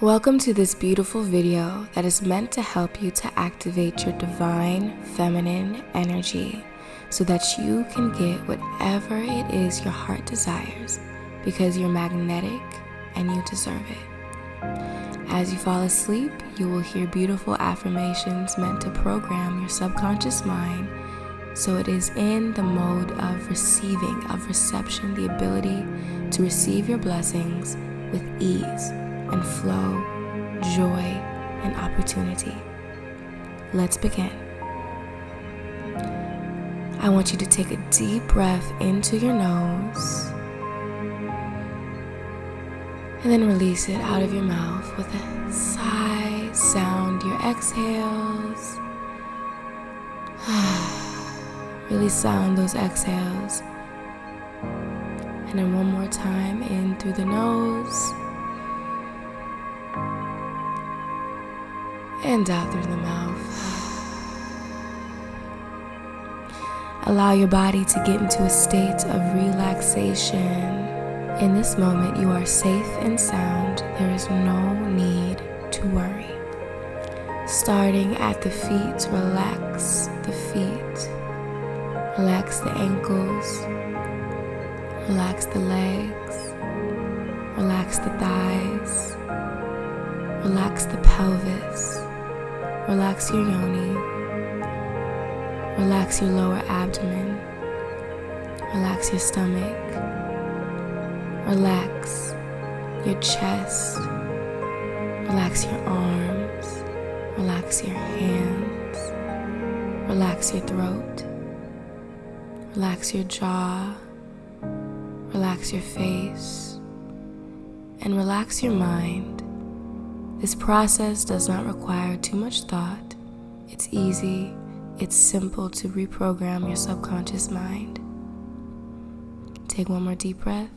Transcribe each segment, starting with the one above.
Welcome to this beautiful video that is meant to help you to activate your divine feminine energy so that you can get whatever it is your heart desires because you're magnetic and you deserve it. As you fall asleep, you will hear beautiful affirmations meant to program your subconscious mind so it is in the mode of receiving, of reception, the ability to receive your blessings with ease and flow, joy, and opportunity. Let's begin. I want you to take a deep breath into your nose and then release it out of your mouth with a sigh sound your exhales. really sound those exhales. And then one more time in through the nose and out through the mouth. Allow your body to get into a state of relaxation. In this moment, you are safe and sound. There is no need to worry. Starting at the feet, relax the feet, relax the ankles, relax the legs, relax the thighs, relax the pelvis, relax your yoni, relax your lower abdomen, relax your stomach. Relax your chest. Relax your arms. Relax your hands. Relax your throat. Relax your jaw. Relax your face. And relax your mind. This process does not require too much thought. It's easy, it's simple to reprogram your subconscious mind. Take one more deep breath.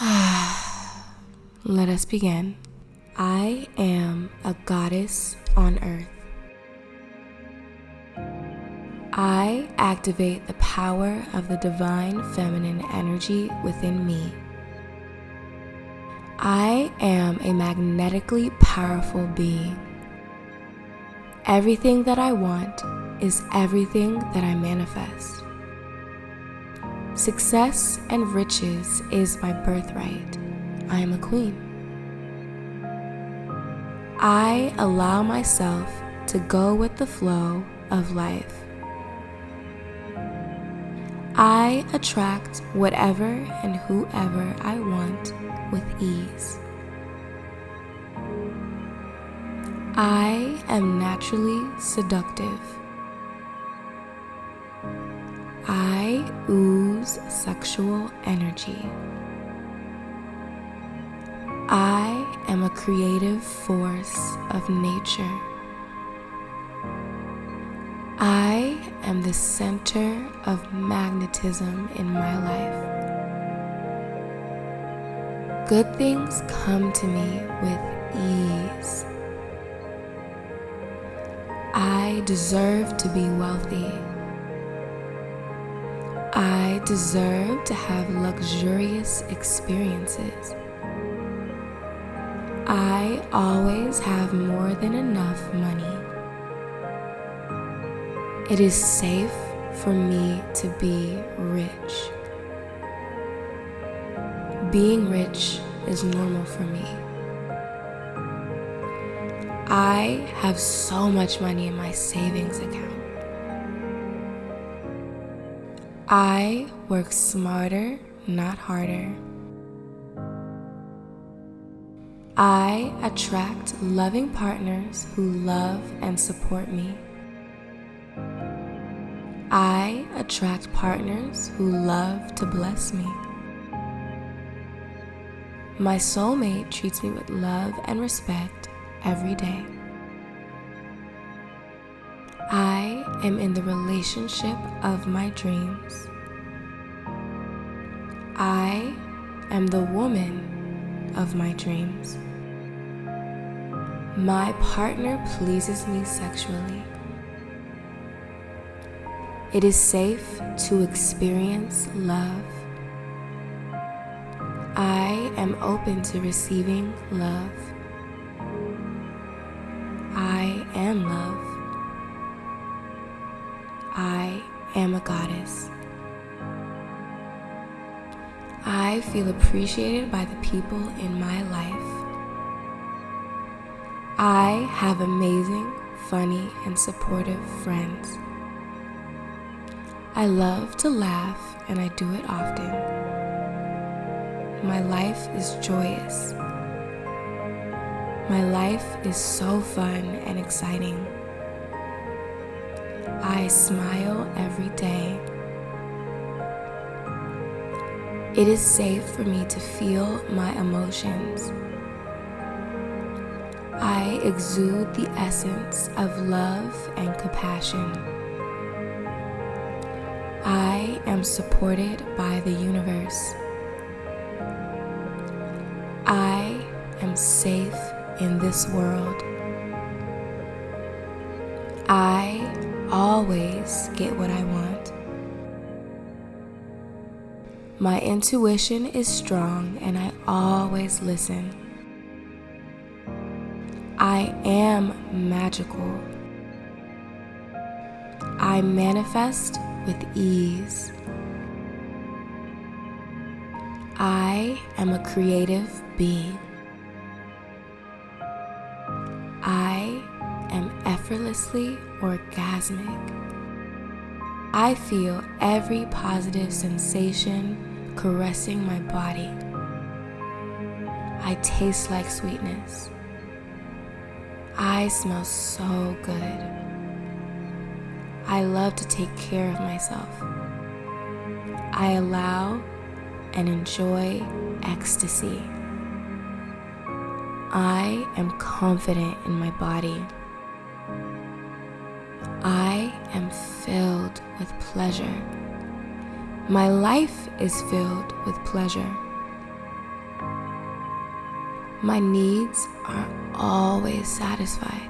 Let us begin. I am a goddess on earth. I activate the power of the divine feminine energy within me. I am a magnetically powerful being. Everything that I want is everything that I manifest. Success and riches is my birthright. I am a queen. I allow myself to go with the flow of life. I attract whatever and whoever I want with ease. I am naturally seductive. I ooze sexual energy. I am a creative force of nature. I am the center of magnetism in my life. Good things come to me with ease. I deserve to be wealthy. I deserve to have luxurious experiences. I always have more than enough money. It is safe for me to be rich. Being rich is normal for me. I have so much money in my savings account. I work smarter, not harder. I attract loving partners who love and support me. Attract partners who love to bless me. My soulmate treats me with love and respect every day. I am in the relationship of my dreams. I am the woman of my dreams. My partner pleases me sexually. It is safe to experience love. I am open to receiving love. I am love. I am a goddess. I feel appreciated by the people in my life. I have amazing, funny, and supportive friends. I love to laugh and I do it often. My life is joyous. My life is so fun and exciting. I smile every day. It is safe for me to feel my emotions. I exude the essence of love and compassion. I am supported by the universe. I am safe in this world. I always get what I want. My intuition is strong and I always listen. I am magical. I manifest with ease. I am a creative being. I am effortlessly orgasmic. I feel every positive sensation caressing my body. I taste like sweetness. I smell so good. I love to take care of myself. I allow and enjoy ecstasy. I am confident in my body. I am filled with pleasure. My life is filled with pleasure. My needs are always satisfied.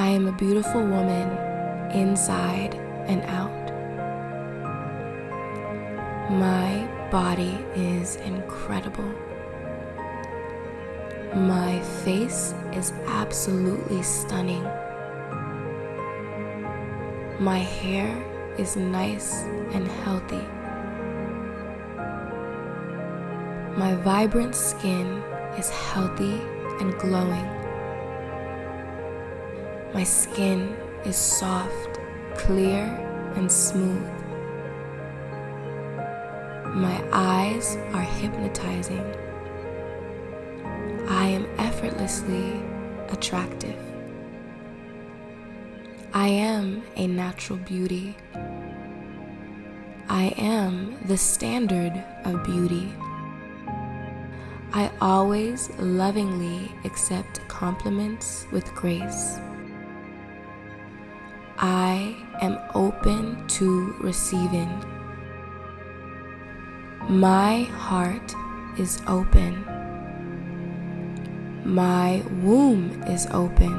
I am a beautiful woman inside and out. My body is incredible. My face is absolutely stunning. My hair is nice and healthy. My vibrant skin is healthy and glowing. My skin is soft, clear, and smooth. My eyes are hypnotizing. I am effortlessly attractive. I am a natural beauty. I am the standard of beauty. I always lovingly accept compliments with grace. I am open to receiving. My heart is open. My womb is open.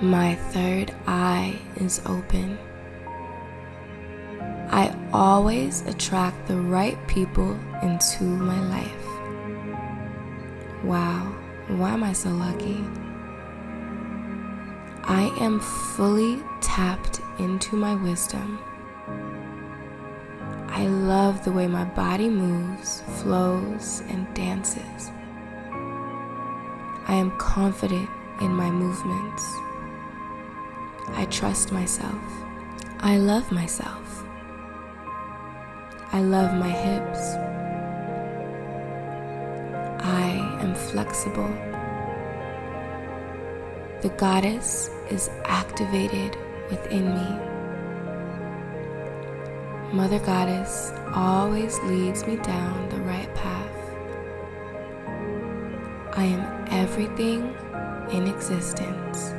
My third eye is open. I always attract the right people into my life. Wow, why am I so lucky? I am fully tapped into my wisdom. I love the way my body moves, flows, and dances. I am confident in my movements. I trust myself. I love myself. I love my hips. I am flexible. The goddess is activated within me. Mother Goddess always leads me down the right path. I am everything in existence.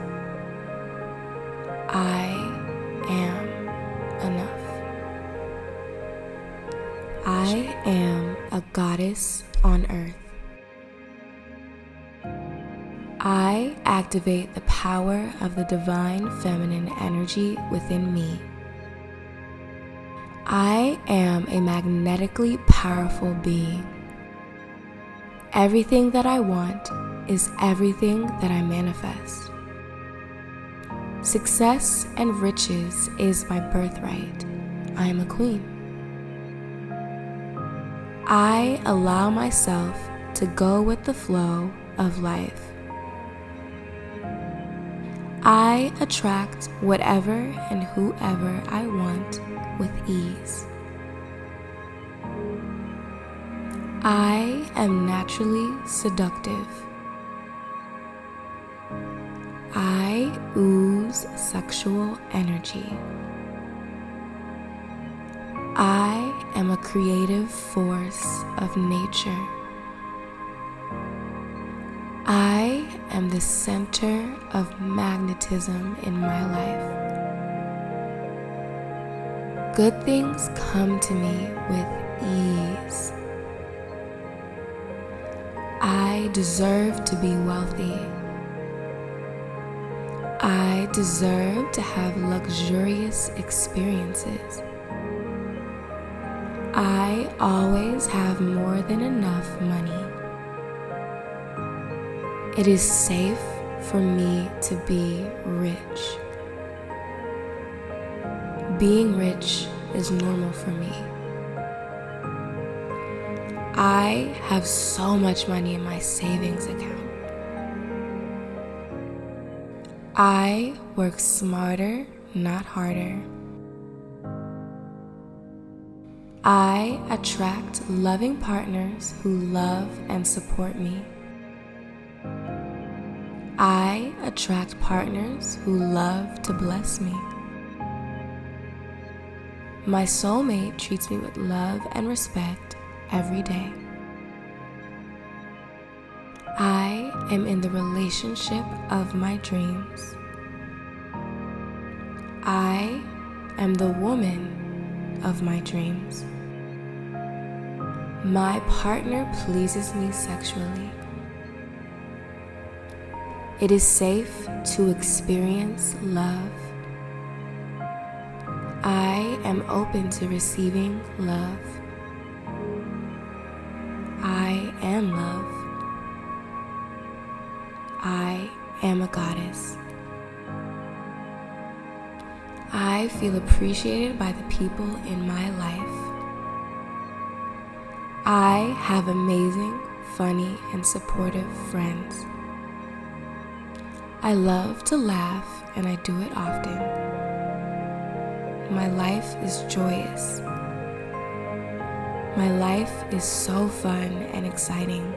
I am enough. I am a goddess on earth. I activate the power of the divine feminine energy within me. I am a magnetically powerful being. Everything that I want is everything that I manifest. Success and riches is my birthright. I am a queen. I allow myself to go with the flow of life. I attract whatever and whoever I want with ease. I am naturally seductive. I ooze sexual energy. I am a creative force of nature. I am the center of magnetism in my life. Good things come to me with ease. I deserve to be wealthy. I deserve to have luxurious experiences. I always have more than enough money. It is safe for me to be rich. Being rich is normal for me. I have so much money in my savings account. I work smarter, not harder. I attract loving partners who love and support me. I attract partners who love to bless me. My soulmate treats me with love and respect every day. I am in the relationship of my dreams. I am the woman of my dreams. My partner pleases me sexually. It is safe to experience love. I am open to receiving love. I am love. I am a goddess. I feel appreciated by the people in my life. I have amazing, funny, and supportive friends. I love to laugh and I do it often. My life is joyous. My life is so fun and exciting.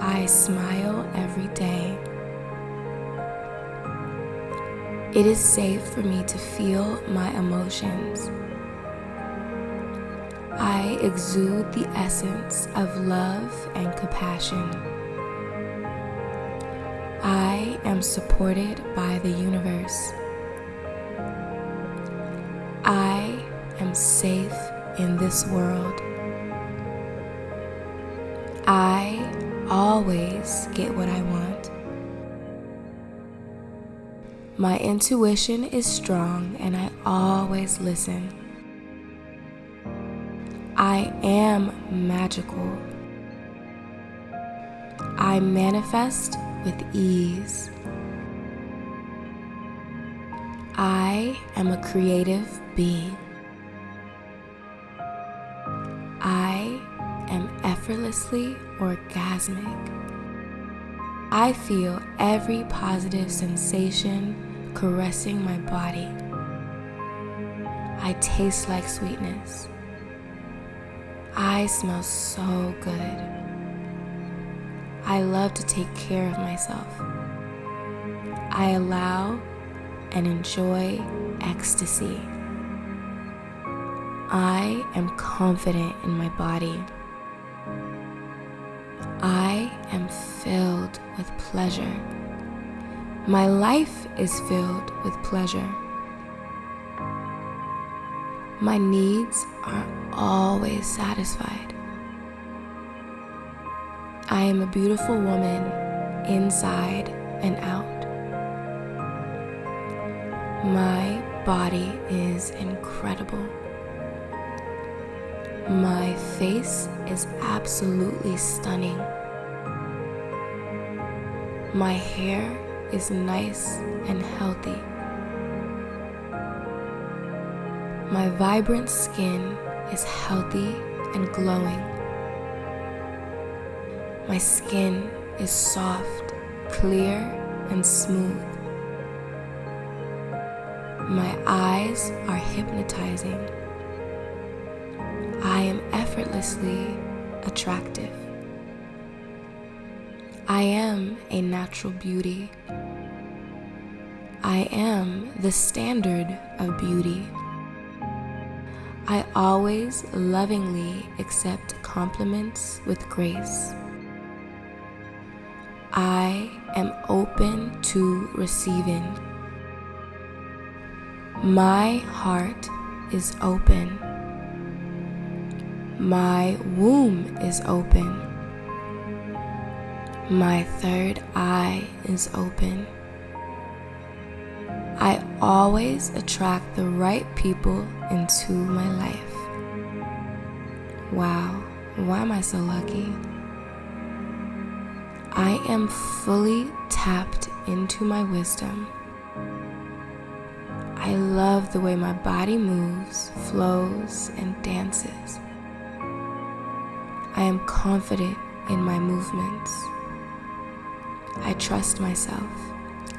I smile every day. It is safe for me to feel my emotions. I exude the essence of love and compassion. I am supported by the universe. I am safe in this world. I always get what I want. My intuition is strong and I always listen. I am magical. I manifest with ease. I am a creative being. I am effortlessly orgasmic. I feel every positive sensation caressing my body. I taste like sweetness. I smell so good. I love to take care of myself. I allow and enjoy ecstasy. I am confident in my body. I am filled with pleasure. My life is filled with pleasure. My needs are always satisfied. I am a beautiful woman inside and out. My body is incredible. My face is absolutely stunning. My hair is nice and healthy. My vibrant skin is healthy and glowing. My skin is soft, clear, and smooth. My eyes are hypnotizing. I am effortlessly attractive. I am a natural beauty. I am the standard of beauty. I always lovingly accept compliments with grace. I am open to receiving. My heart is open. My womb is open. My third eye is open. I always attract the right people into my life. Wow, why am I so lucky? I am fully tapped into my wisdom. I love the way my body moves, flows, and dances. I am confident in my movements. I trust myself.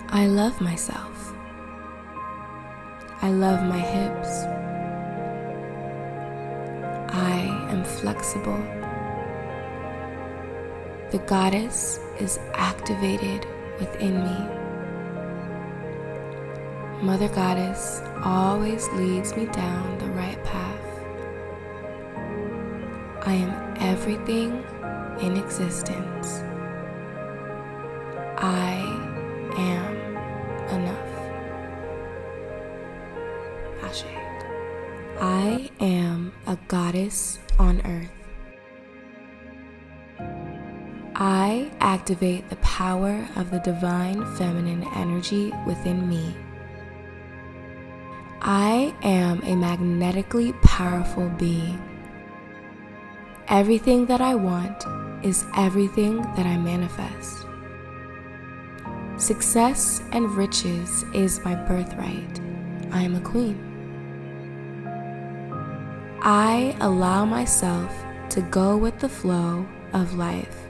I love myself. I love my hips. I am flexible. The goddess is activated within me. Mother Goddess always leads me down the right path. I am everything in existence. I am enough. Ashe. I am a goddess on earth. I activate the power of the divine feminine energy within me. I am a magnetically powerful being. Everything that I want is everything that I manifest. Success and riches is my birthright. I am a queen. I allow myself to go with the flow of life.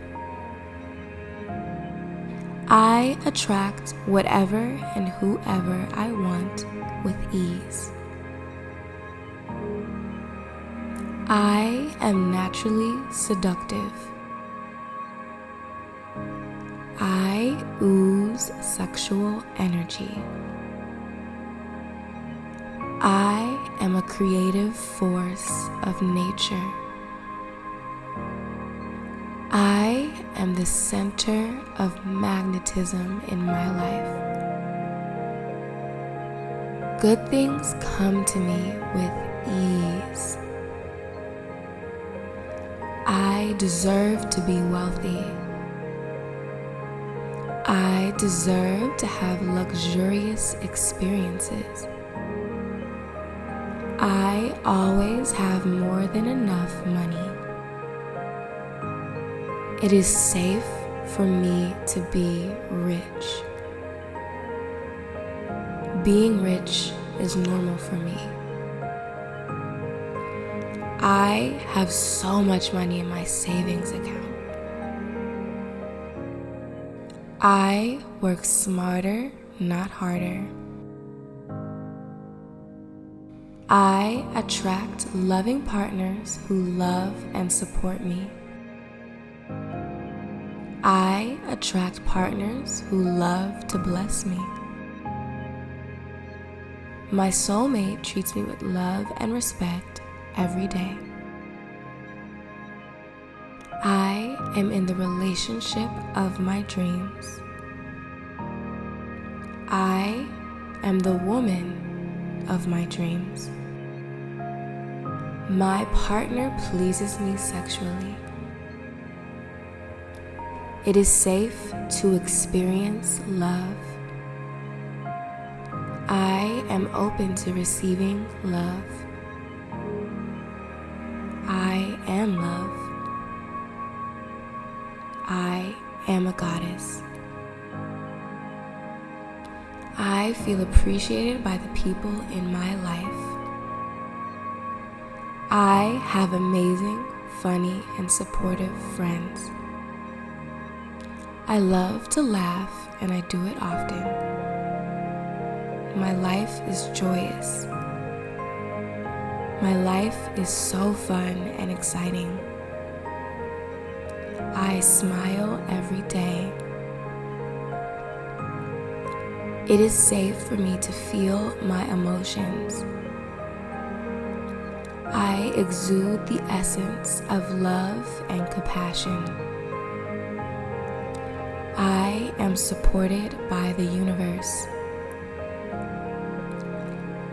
I attract whatever and whoever I want with ease. I am naturally seductive. I ooze sexual energy. I am a creative force of nature. I am the center of magnetism in my life. Good things come to me with ease. I deserve to be wealthy. I deserve to have luxurious experiences. I always have more than enough money. It is safe for me to be rich. Being rich is normal for me. I have so much money in my savings account. I work smarter, not harder. I attract loving partners who love and support me. I attract partners who love to bless me. My soulmate treats me with love and respect every day. I am in the relationship of my dreams. I am the woman of my dreams. My partner pleases me sexually. It is safe to experience love. I am open to receiving love. I am love. I am a goddess. I feel appreciated by the people in my life. I have amazing, funny, and supportive friends. I love to laugh and I do it often. My life is joyous. My life is so fun and exciting. I smile every day. It is safe for me to feel my emotions. I exude the essence of love and compassion. Am supported by the universe.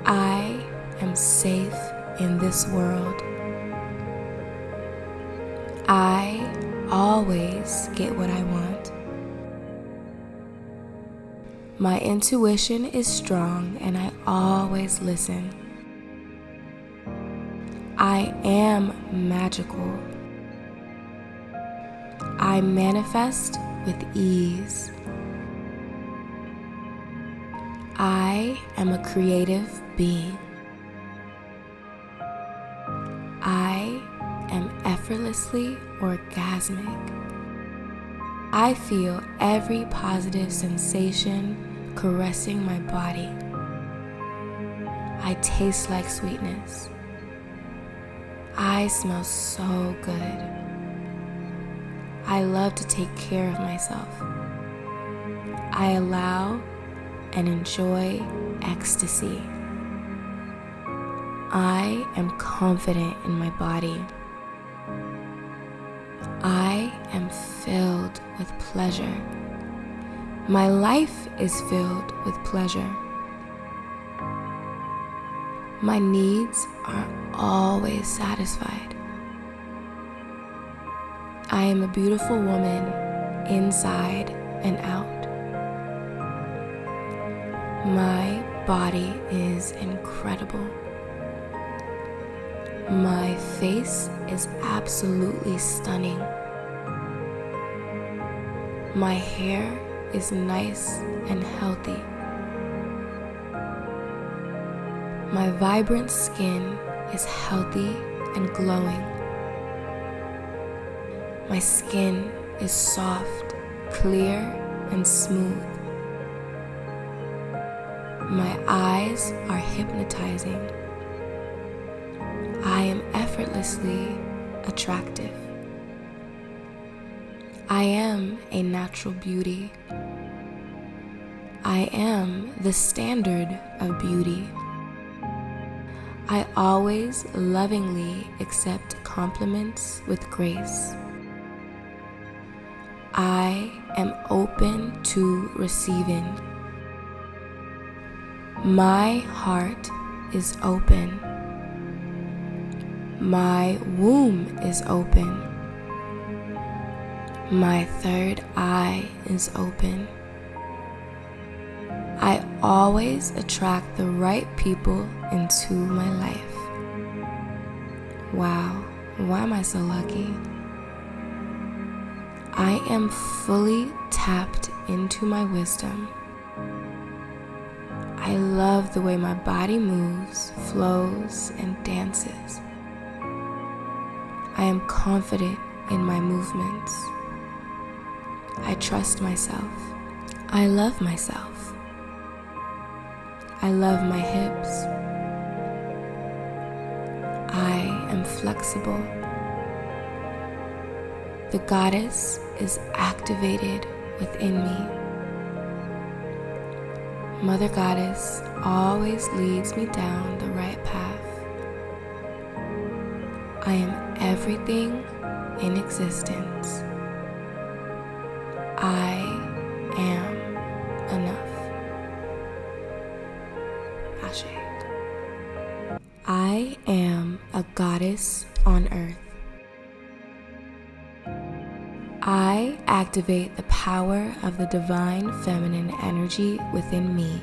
I am safe in this world. I always get what I want. My intuition is strong and I always listen. I am magical. I manifest with ease. I am a creative being. I am effortlessly orgasmic. I feel every positive sensation caressing my body. I taste like sweetness. I smell so good. I love to take care of myself. I allow and enjoy ecstasy. I am confident in my body. I am filled with pleasure. My life is filled with pleasure. My needs are always satisfied. I am a beautiful woman inside and out. My body is incredible. My face is absolutely stunning. My hair is nice and healthy. My vibrant skin is healthy and glowing. My skin is soft, clear, and smooth. My eyes are hypnotizing. I am effortlessly attractive. I am a natural beauty. I am the standard of beauty. I always lovingly accept compliments with grace. I am open to receiving. My heart is open. My womb is open. My third eye is open. I always attract the right people into my life. Wow, why am I so lucky? I am fully tapped into my wisdom. I love the way my body moves, flows, and dances. I am confident in my movements. I trust myself. I love myself. I love my hips. I am flexible. The goddess is activated within me. Mother Goddess always leads me down the right path. I am everything in existence. Activate the power of the divine feminine energy within me.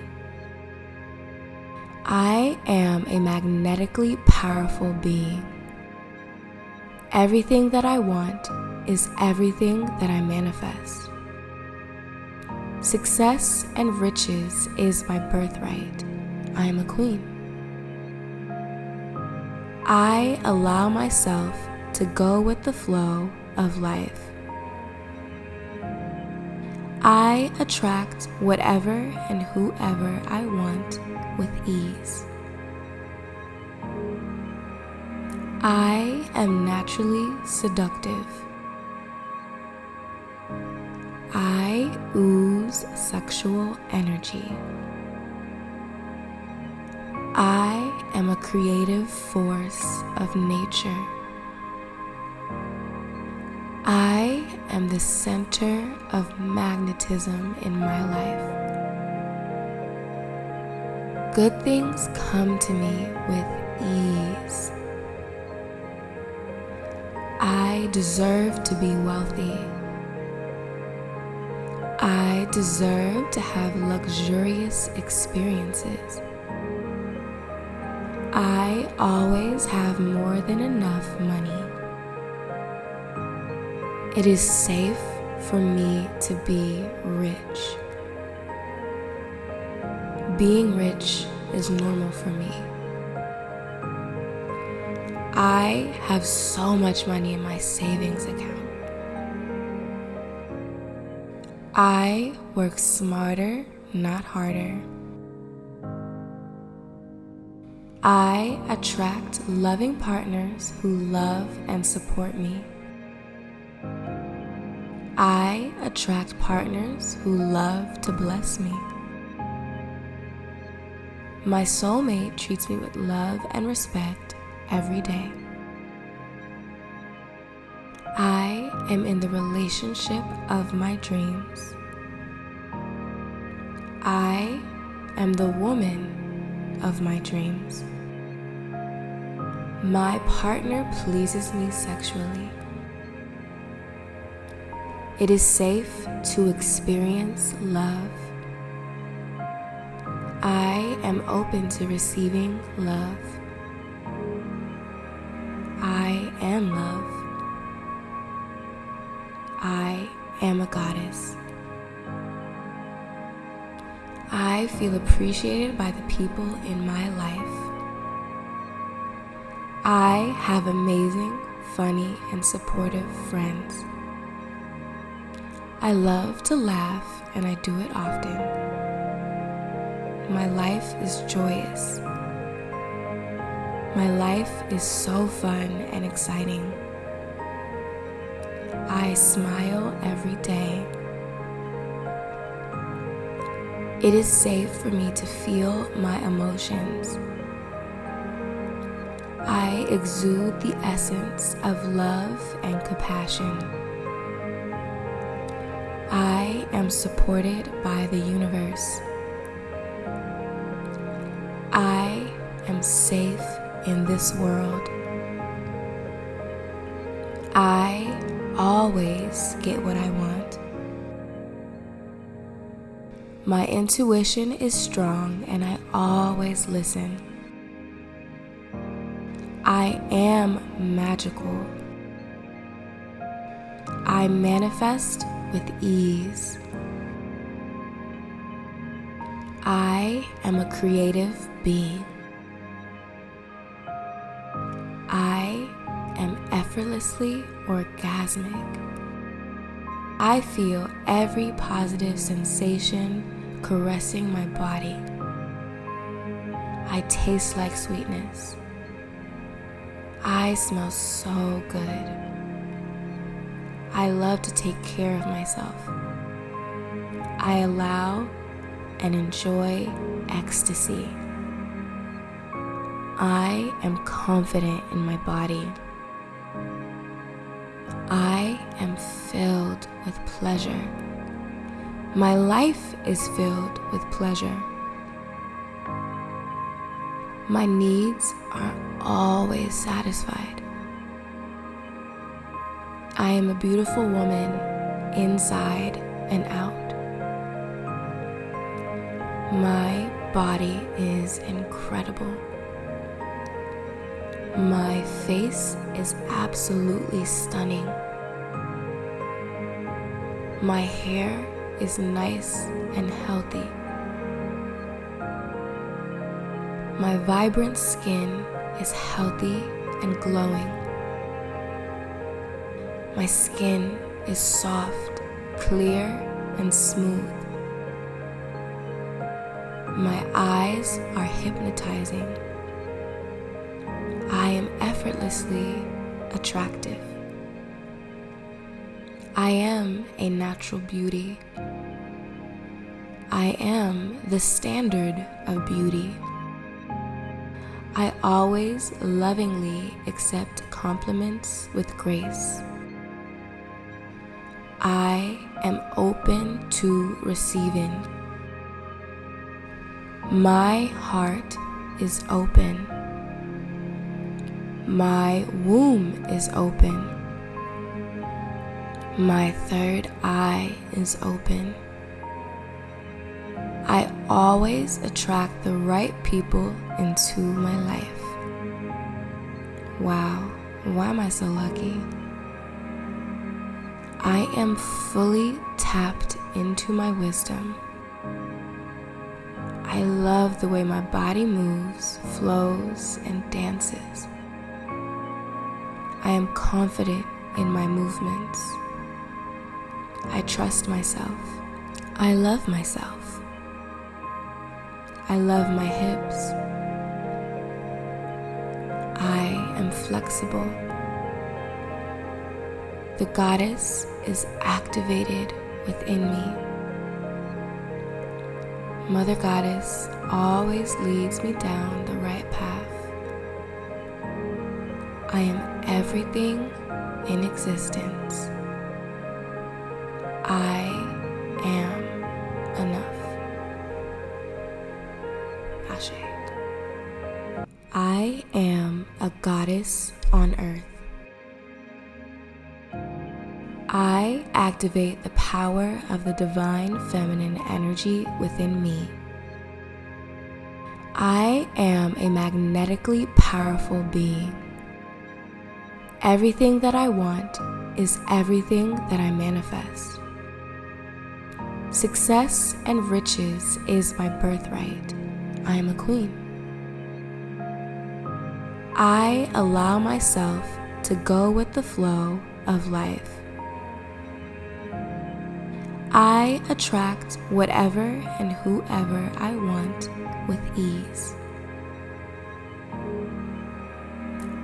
I am a magnetically powerful being. Everything that I want is everything that I manifest. Success and riches is my birthright. I am a queen. I allow myself to go with the flow of life. I attract whatever and whoever I want with ease. I am naturally seductive. I ooze sexual energy. I am a creative force of nature. Am the center of magnetism in my life. Good things come to me with ease. I deserve to be wealthy. I deserve to have luxurious experiences. I always have more than enough money. It is safe for me to be rich. Being rich is normal for me. I have so much money in my savings account. I work smarter, not harder. I attract loving partners who love and support me. I attract partners who love to bless me. My soulmate treats me with love and respect every day. I am in the relationship of my dreams. I am the woman of my dreams. My partner pleases me sexually. It is safe to experience love. I am open to receiving love. I am love. I am a goddess. I feel appreciated by the people in my life. I have amazing, funny, and supportive friends. I love to laugh and I do it often. My life is joyous. My life is so fun and exciting. I smile every day. It is safe for me to feel my emotions. I exude the essence of love and compassion. I am supported by the universe. I am safe in this world. I always get what I want. My intuition is strong and I always listen. I am magical. I manifest with ease. I am a creative being. I am effortlessly orgasmic. I feel every positive sensation caressing my body. I taste like sweetness. I smell so good. I love to take care of myself. I allow and enjoy ecstasy. I am confident in my body. I am filled with pleasure. My life is filled with pleasure. My needs are always satisfied. I am a beautiful woman inside and out. My body is incredible. My face is absolutely stunning. My hair is nice and healthy. My vibrant skin is healthy and glowing. My skin is soft, clear, and smooth. My eyes are hypnotizing. I am effortlessly attractive. I am a natural beauty. I am the standard of beauty. I always lovingly accept compliments with grace. I am open to receiving. My heart is open. My womb is open. My third eye is open. I always attract the right people into my life. Wow, why am I so lucky? I am fully tapped into my wisdom. I love the way my body moves, flows, and dances. I am confident in my movements. I trust myself. I love myself. I love my hips. I am flexible. The goddess is activated within me. Mother Goddess always leads me down the right path. I am everything in existence. Activate the power of the divine feminine energy within me. I am a magnetically powerful being. Everything that I want is everything that I manifest. Success and riches is my birthright. I am a queen. I allow myself to go with the flow of life. I attract whatever and whoever I want with ease.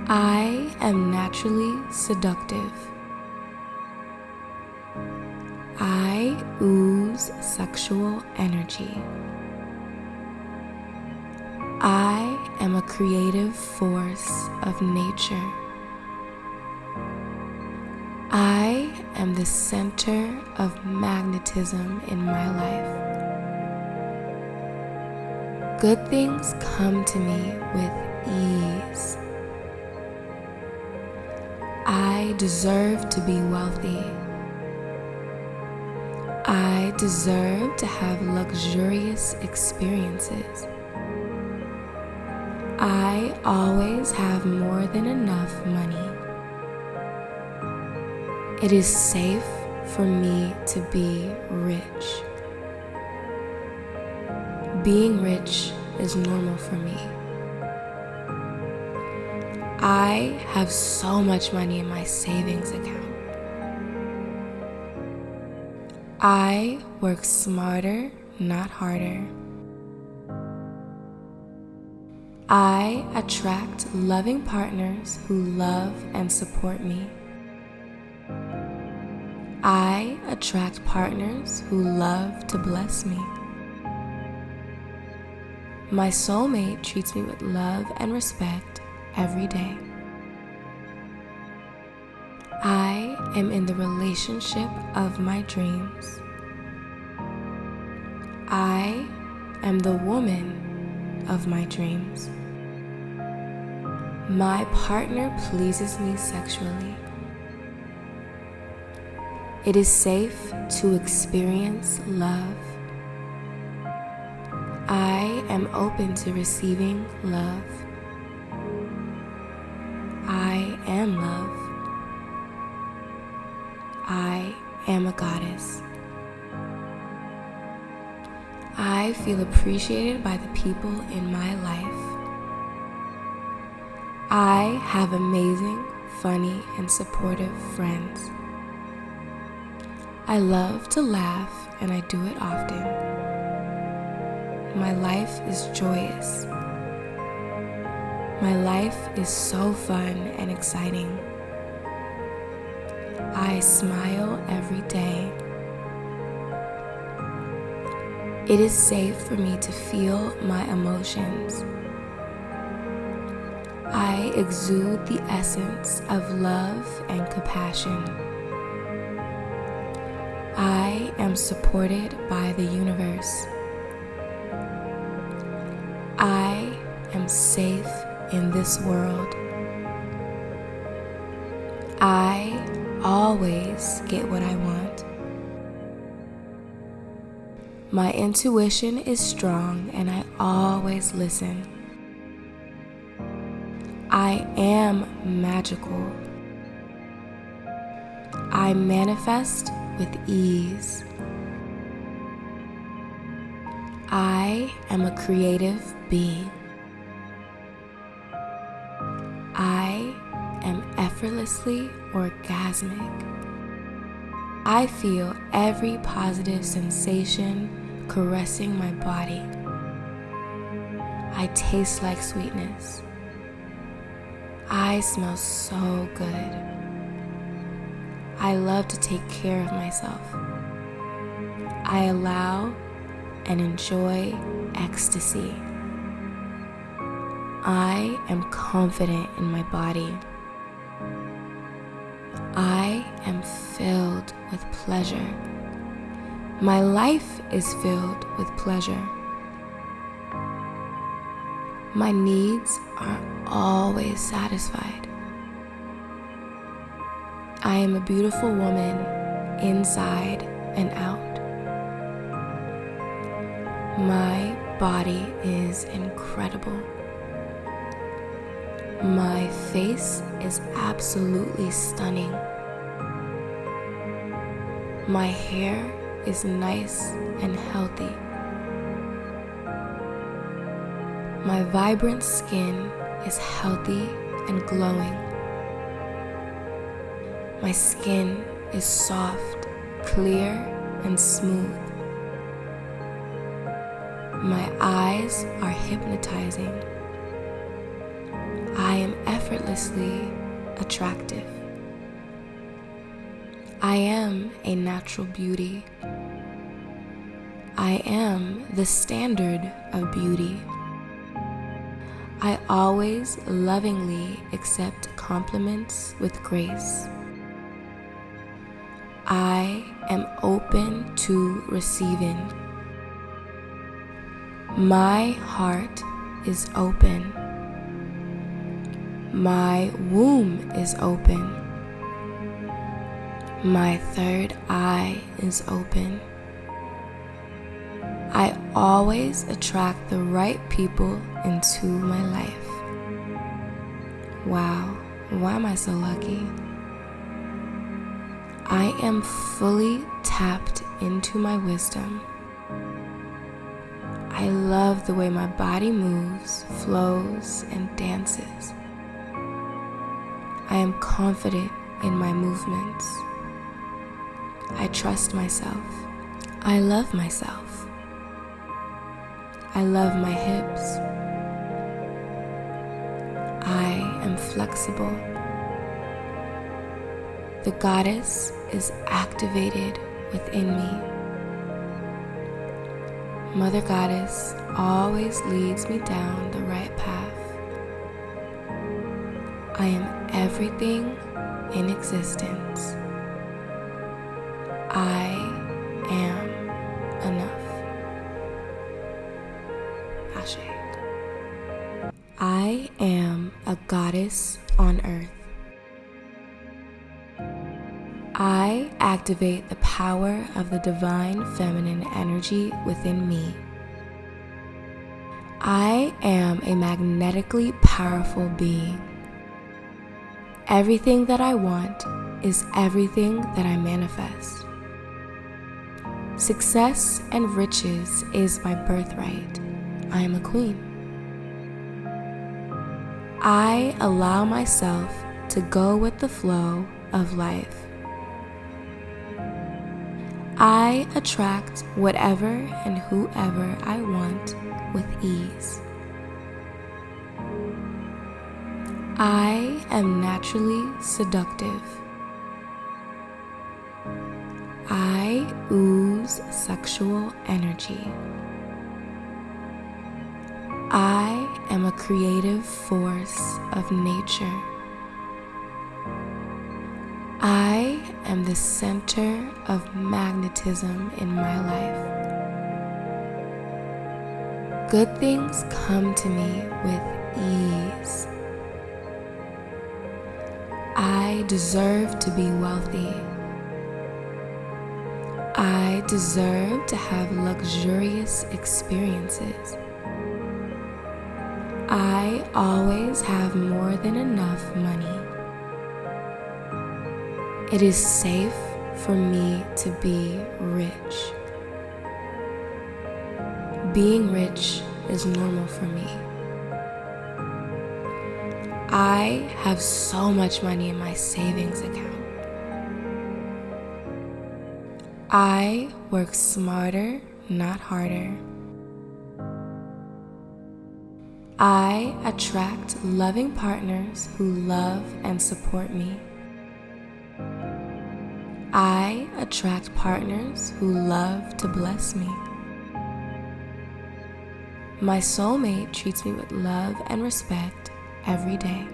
I am naturally seductive. I ooze sexual energy. I am a creative force of nature. I am the center of magnetism in my life. Good things come to me with ease. I deserve to be wealthy. I deserve to have luxurious experiences. I always have more than enough money. It is safe for me to be rich. Being rich is normal for me. I have so much money in my savings account. I work smarter, not harder. I attract loving partners who love and support me. I attract partners who love to bless me. My soulmate treats me with love and respect every day. I am in the relationship of my dreams. I am the woman of my dreams. My partner pleases me sexually. It is safe to experience love. I am open to receiving love. I am love. I am a goddess. I feel appreciated by the people in my life. I have amazing, funny, and supportive friends. I love to laugh and I do it often. My life is joyous. My life is so fun and exciting. I smile every day. It is safe for me to feel my emotions. I exude the essence of love and compassion. Am supported by the universe. I am safe in this world. I always get what I want. My intuition is strong and I always listen. I am magical. I manifest with ease. I am a creative being. I am effortlessly orgasmic. I feel every positive sensation caressing my body. I taste like sweetness. I smell so good. I love to take care of myself. I allow and enjoy ecstasy. I am confident in my body. I am filled with pleasure. My life is filled with pleasure. My needs are always satisfied. I am a beautiful woman inside and out. My body is incredible. My face is absolutely stunning. My hair is nice and healthy. My vibrant skin is healthy and glowing. My skin is soft, clear, and smooth. My eyes are hypnotizing. I am effortlessly attractive. I am a natural beauty. I am the standard of beauty. I always lovingly accept compliments with grace. I am open to receiving. My heart is open. My womb is open. My third eye is open. I always attract the right people into my life. Wow, why am I so lucky? I am fully tapped into my wisdom. I love the way my body moves, flows, and dances. I am confident in my movements. I trust myself. I love myself. I love my hips. I am flexible. The goddess is activated within me. Mother Goddess always leads me down the right path. I am everything in existence. I am enough. Ashe. I am a goddess activate the power of the divine feminine energy within me. I am a magnetically powerful being. Everything that I want is everything that I manifest. Success and riches is my birthright. I am a queen. I allow myself to go with the flow of life. I attract whatever and whoever I want with ease. I am naturally seductive. I ooze sexual energy. I am a creative force of nature. I am the center of magnetism in my life. Good things come to me with ease. I deserve to be wealthy. I deserve to have luxurious experiences. I always have more than enough money. It is safe for me to be rich. Being rich is normal for me. I have so much money in my savings account. I work smarter, not harder. I attract loving partners who love and support me. Attract partners who love to bless me. My soulmate treats me with love and respect every day.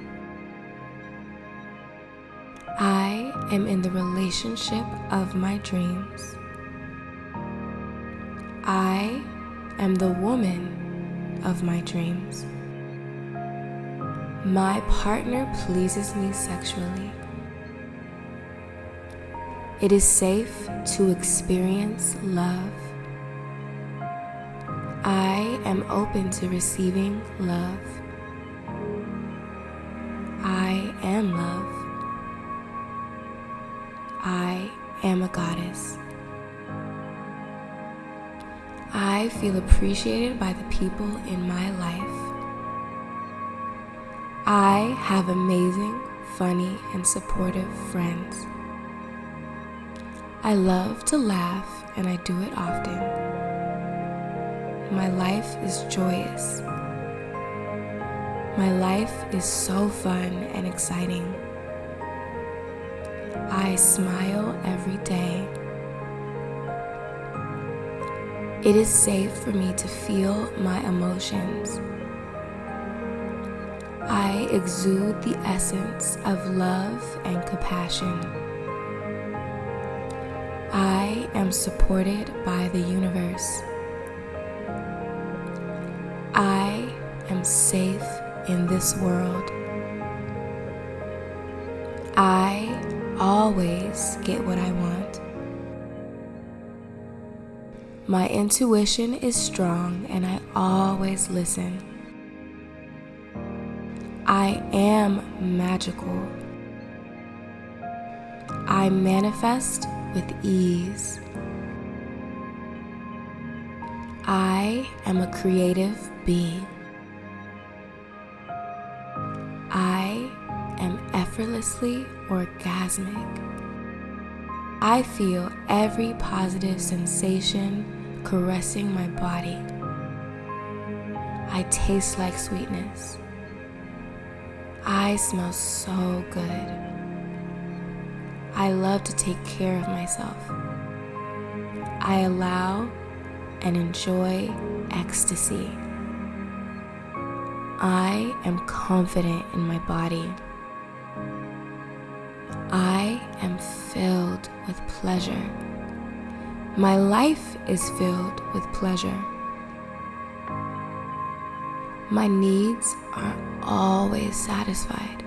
I am in the relationship of my dreams. I am the woman of my dreams. My partner pleases me sexually. It is safe to experience love. I am open to receiving love. I am love. I am a goddess. I feel appreciated by the people in my life. I have amazing, funny, and supportive friends. I love to laugh and I do it often. My life is joyous. My life is so fun and exciting. I smile every day. It is safe for me to feel my emotions. I exude the essence of love and compassion. I am supported by the universe. I am safe in this world. I always get what I want. My intuition is strong and I always listen. I am magical. I manifest with ease. I am a creative being. I am effortlessly orgasmic. I feel every positive sensation caressing my body. I taste like sweetness. I smell so good. I love to take care of myself. I allow and enjoy ecstasy. I am confident in my body. I am filled with pleasure. My life is filled with pleasure. My needs are always satisfied.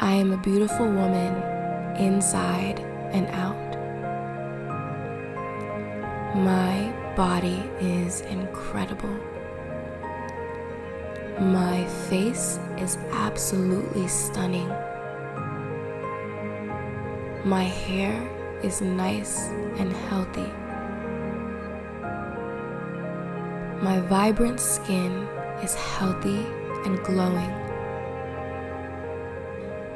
I am a beautiful woman inside and out. My body is incredible. My face is absolutely stunning. My hair is nice and healthy. My vibrant skin is healthy and glowing.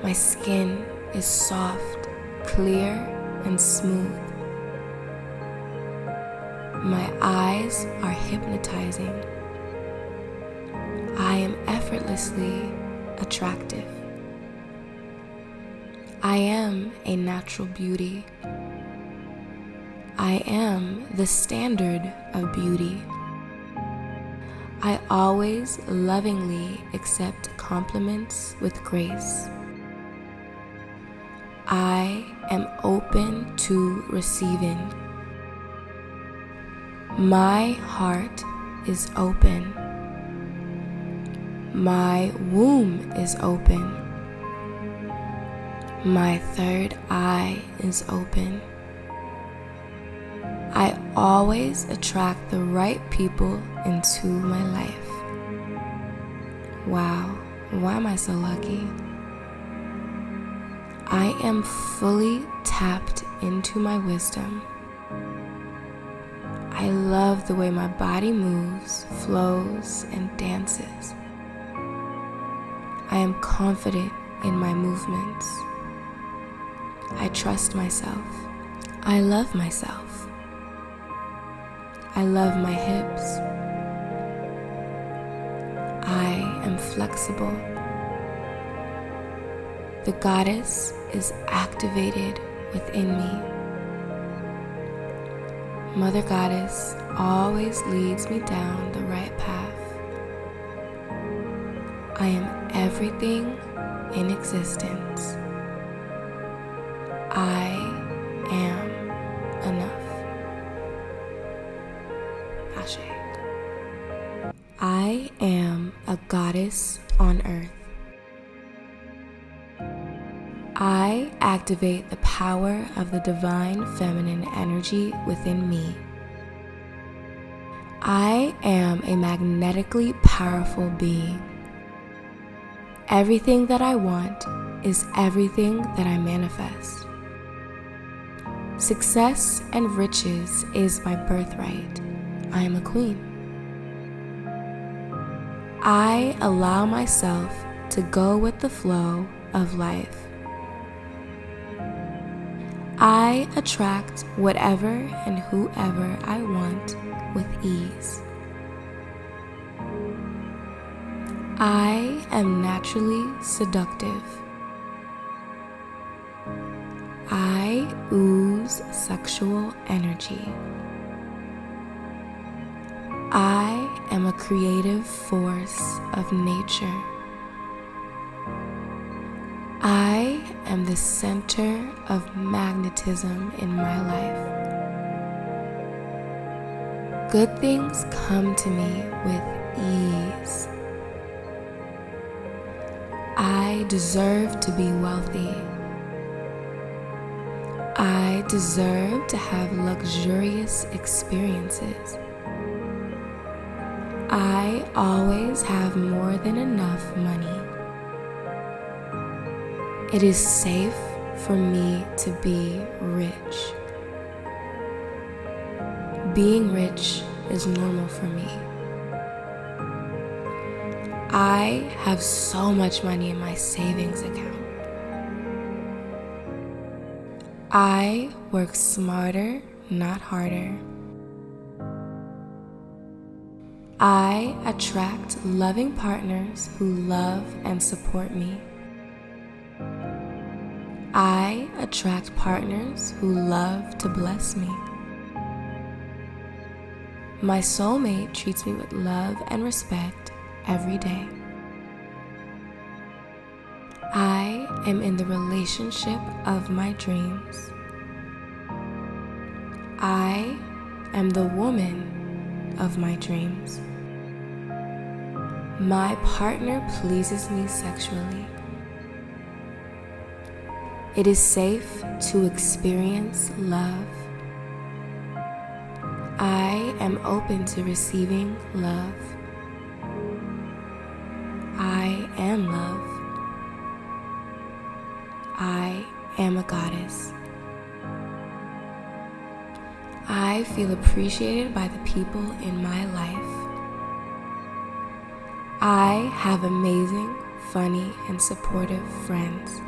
My skin is soft, clear, and smooth. My eyes are hypnotizing. I am effortlessly attractive. I am a natural beauty. I am the standard of beauty. I always lovingly accept compliments with grace. I am open to receiving. My heart is open. My womb is open. My third eye is open. I always attract the right people into my life. Wow, why am I so lucky? I am fully tapped into my wisdom. I love the way my body moves, flows, and dances. I am confident in my movements. I trust myself. I love myself. I love my hips. I am flexible. The goddess is activated within me. Mother Goddess always leads me down the right path. I am everything in existence. Activate the power of the divine feminine energy within me. I am a magnetically powerful being. Everything that I want is everything that I manifest. Success and riches is my birthright. I am a queen. I allow myself to go with the flow of life. I attract whatever and whoever I want with ease. I am naturally seductive. I ooze sexual energy. I am a creative force of nature. Am the center of magnetism in my life. Good things come to me with ease. I deserve to be wealthy. I deserve to have luxurious experiences. I always have more than enough money. It is safe for me to be rich. Being rich is normal for me. I have so much money in my savings account. I work smarter, not harder. I attract loving partners who love and support me. Attract partners who love to bless me. My soulmate treats me with love and respect every day. I am in the relationship of my dreams. I am the woman of my dreams. My partner pleases me sexually. It is safe to experience love. I am open to receiving love. I am love. I am a goddess. I feel appreciated by the people in my life. I have amazing, funny, and supportive friends.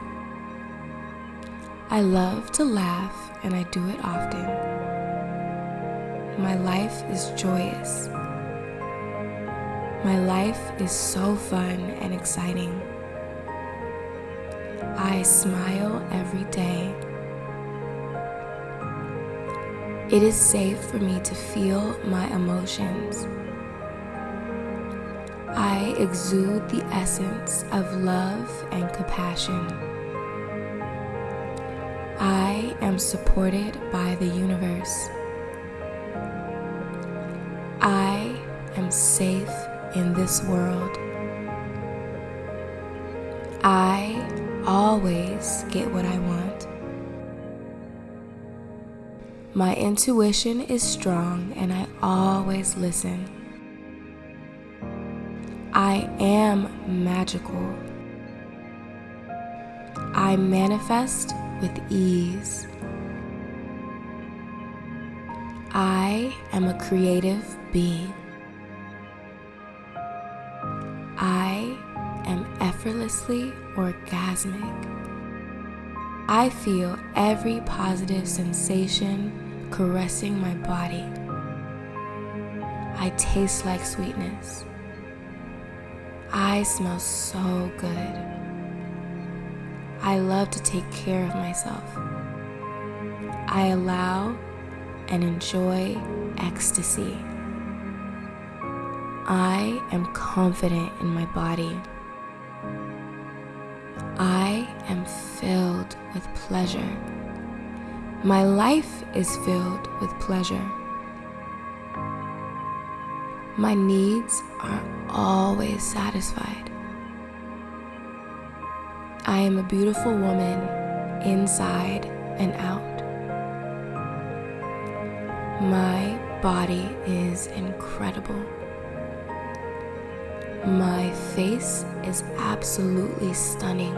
I love to laugh and I do it often. My life is joyous. My life is so fun and exciting. I smile every day. It is safe for me to feel my emotions. I exude the essence of love and compassion. I am supported by the universe. I am safe in this world. I always get what I want. My intuition is strong and I always listen. I am magical. I manifest with ease. I am a creative being. I am effortlessly orgasmic. I feel every positive sensation caressing my body. I taste like sweetness. I smell so good. I love to take care of myself. I allow and enjoy ecstasy. I am confident in my body. I am filled with pleasure. My life is filled with pleasure. My needs are always satisfied. I am a beautiful woman inside and out. My body is incredible. My face is absolutely stunning.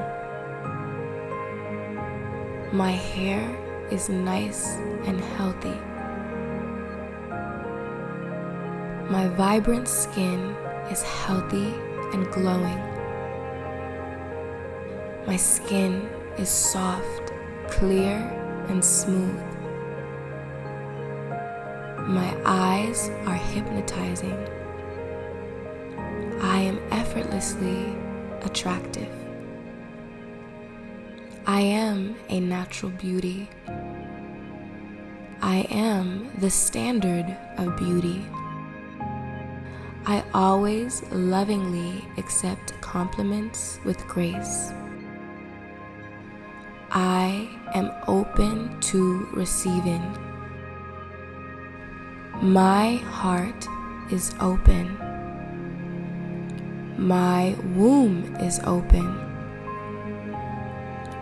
My hair is nice and healthy. My vibrant skin is healthy and glowing. My skin is soft, clear, and smooth. My eyes are hypnotizing. I am effortlessly attractive. I am a natural beauty. I am the standard of beauty. I always lovingly accept compliments with grace. I am open to receiving. My heart is open. My womb is open.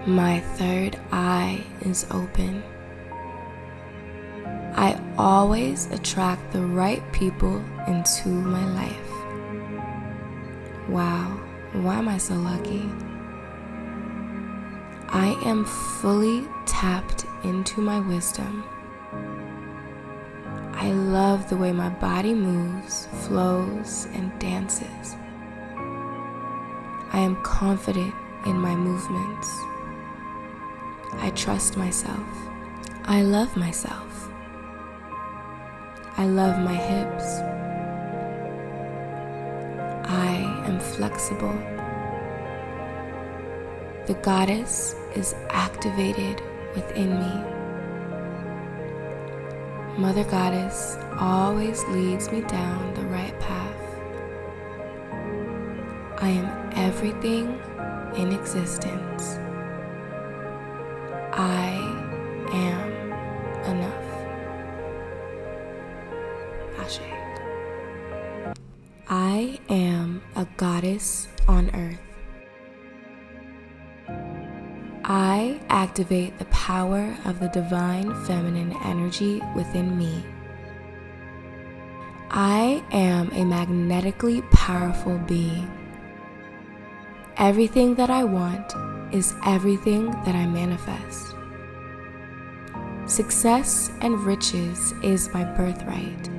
My third eye is open. I always attract the right people into my life. Wow, why am I so lucky? I am fully tapped into my wisdom. I love the way my body moves, flows, and dances. I am confident in my movements. I trust myself. I love myself. I love my hips. I am flexible. The goddess is activated within me. Mother Goddess always leads me down the right path. I am everything in existence. Activate the power of the divine feminine energy within me. I am a magnetically powerful being. Everything that I want is everything that I manifest. Success and riches is my birthright.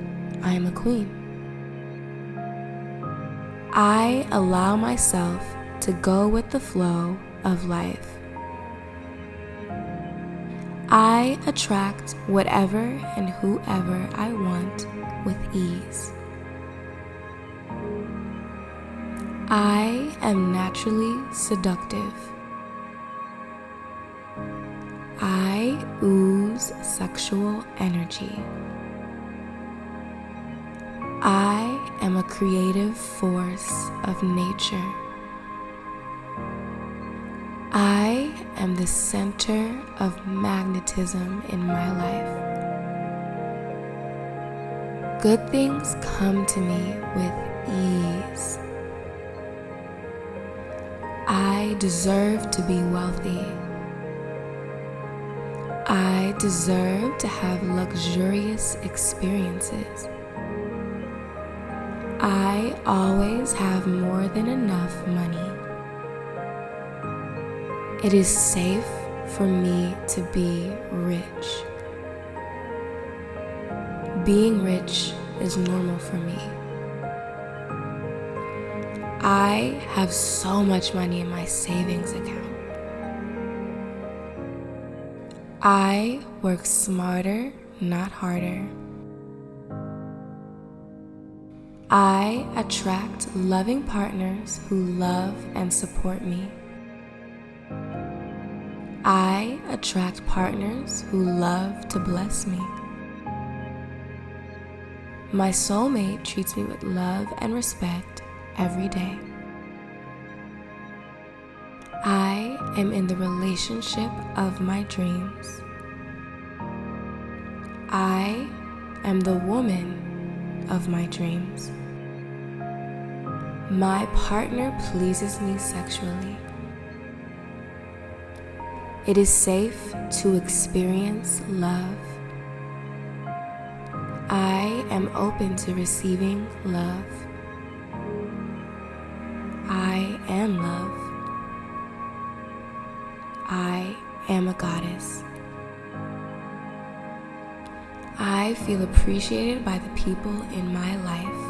I am a queen. I allow myself to go with the flow of life. I attract whatever and whoever I want with ease. I am naturally seductive. I ooze sexual energy. I am a creative force of nature. I am the center of magnetism in my life. Good things come to me with ease. I deserve to be wealthy. I deserve to have luxurious experiences. I always have more than enough money. It is safe for me to be rich. Being rich is normal for me. I have so much money in my savings account. I work smarter, not harder. I attract loving partners who love and support me. I attract partners who love to bless me. My soulmate treats me with love and respect every day. I am in the relationship of my dreams. I am the woman of my dreams. My partner pleases me sexually. It is safe to experience love. I am open to receiving love. I am love. I am a goddess. I feel appreciated by the people in my life.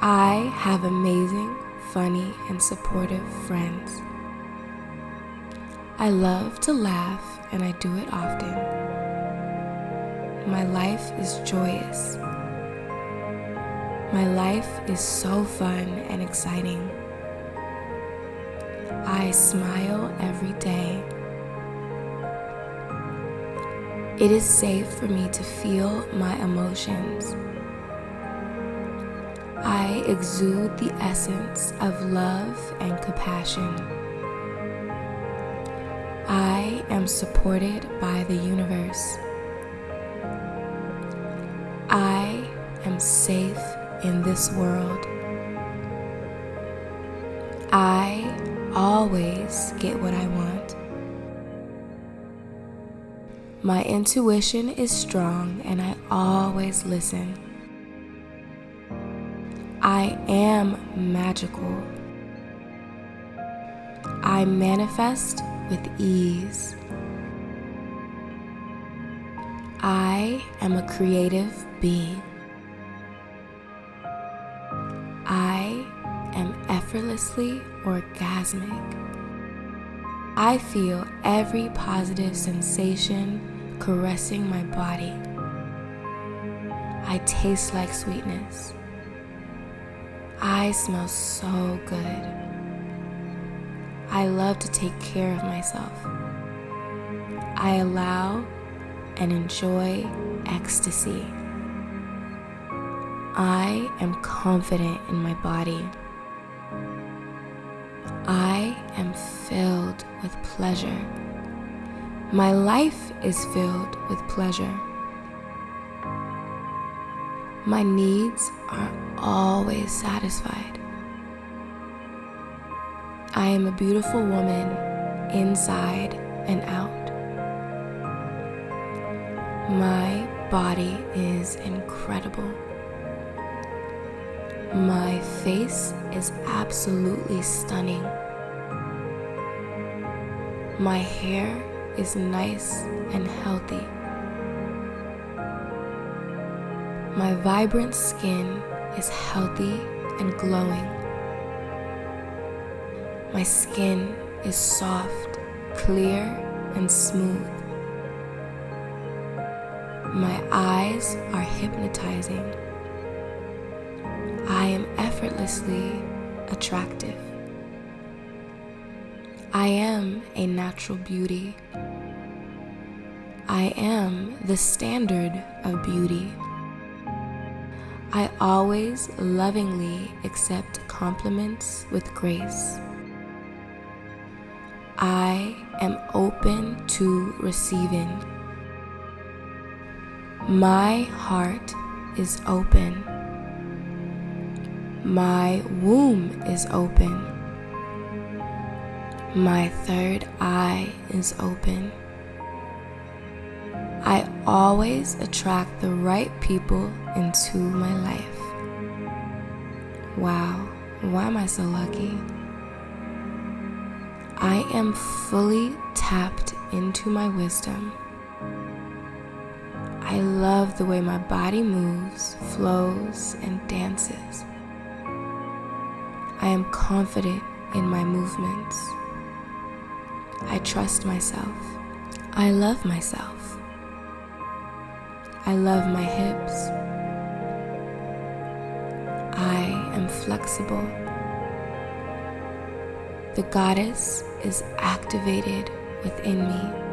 I have amazing, funny, and supportive friends. I love to laugh and I do it often. My life is joyous. My life is so fun and exciting. I smile every day. It is safe for me to feel my emotions. I exude the essence of love and compassion. I am supported by the universe. I am safe in this world. I always get what I want. My intuition is strong and I always listen. I am magical. I manifest with ease. I am a creative being. I am effortlessly orgasmic. I feel every positive sensation caressing my body. I taste like sweetness. I smell so good. I love to take care of myself. I allow and enjoy ecstasy. I am confident in my body. I am filled with pleasure. My life is filled with pleasure. My needs are always satisfied. I am a beautiful woman inside and out. My body is incredible. My face is absolutely stunning. My hair is nice and healthy. My vibrant skin is healthy and glowing. My skin is soft, clear, and smooth. My eyes are hypnotizing. I am effortlessly attractive. I am a natural beauty. I am the standard of beauty. I always lovingly accept compliments with grace. I am open to receiving. My heart is open. My womb is open. My third eye is open. I always attract the right people into my life. Wow, why am I so lucky? I am fully tapped into my wisdom. I love the way my body moves, flows, and dances. I am confident in my movements. I trust myself. I love myself. I love my hips. I am flexible. The goddess is activated within me.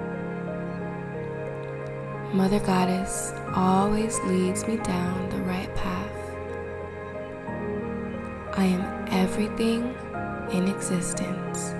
Mother Goddess always leads me down the right path. I am everything in existence.